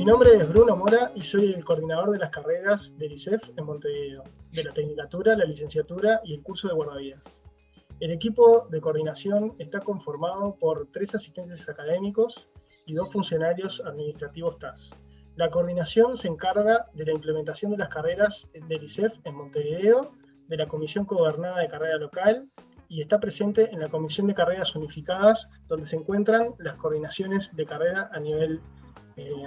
Mi nombre es Bruno Mora y soy el coordinador de las carreras del ICEF en Montevideo, de la Tecnicatura, la Licenciatura y el curso de Guardavidas. El equipo de coordinación está conformado por tres asistentes académicos y dos funcionarios administrativos TAS. La coordinación se encarga de la implementación de las carreras del ICEF en Montevideo, de la Comisión Gobernada de Carrera Local y está presente en la Comisión de Carreras Unificadas, donde se encuentran las coordinaciones de carrera a nivel eh.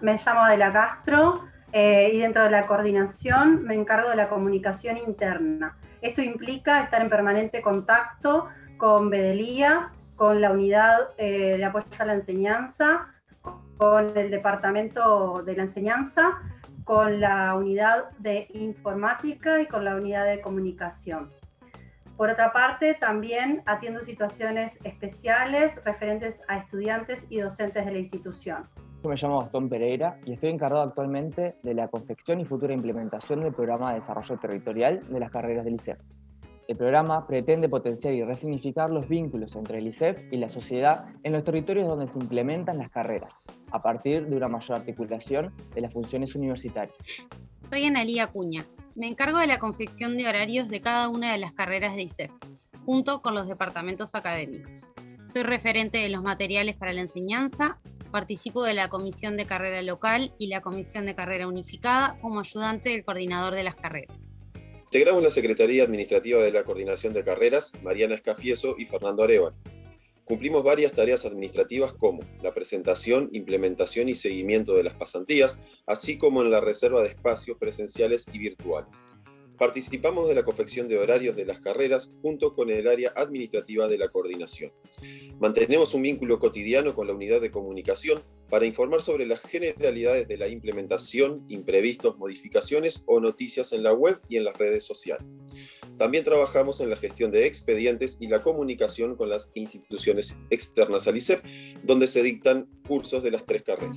Me llamo Adela Castro eh, y dentro de la coordinación me encargo de la comunicación interna. Esto implica estar en permanente contacto con Bedelía, con la unidad eh, de apoyo a la enseñanza, con el departamento de la enseñanza, con la unidad de informática y con la unidad de comunicación. Por otra parte, también atiendo situaciones especiales referentes a estudiantes y docentes de la institución. Yo me llamo Gastón Pereira y estoy encargado actualmente de la confección y futura implementación del programa de desarrollo territorial de las carreras del ICEF. El programa pretende potenciar y resignificar los vínculos entre el ICEF y la sociedad en los territorios donde se implementan las carreras, a partir de una mayor articulación de las funciones universitarias. Soy Analía Cuña. Me encargo de la confección de horarios de cada una de las carreras de ICEF, junto con los departamentos académicos. Soy referente de los materiales para la enseñanza, participo de la Comisión de Carrera Local y la Comisión de Carrera Unificada como ayudante del coordinador de las carreras. Integramos la Secretaría Administrativa de la Coordinación de Carreras, Mariana Escafieso y Fernando Areval. Cumplimos varias tareas administrativas como la presentación, implementación y seguimiento de las pasantías, así como en la reserva de espacios presenciales y virtuales. Participamos de la confección de horarios de las carreras junto con el área administrativa de la coordinación. Mantenemos un vínculo cotidiano con la unidad de comunicación para informar sobre las generalidades de la implementación, imprevistos, modificaciones o noticias en la web y en las redes sociales. También trabajamos en la gestión de expedientes y la comunicación con las instituciones externas al ICEF, donde se dictan cursos de las tres carreras.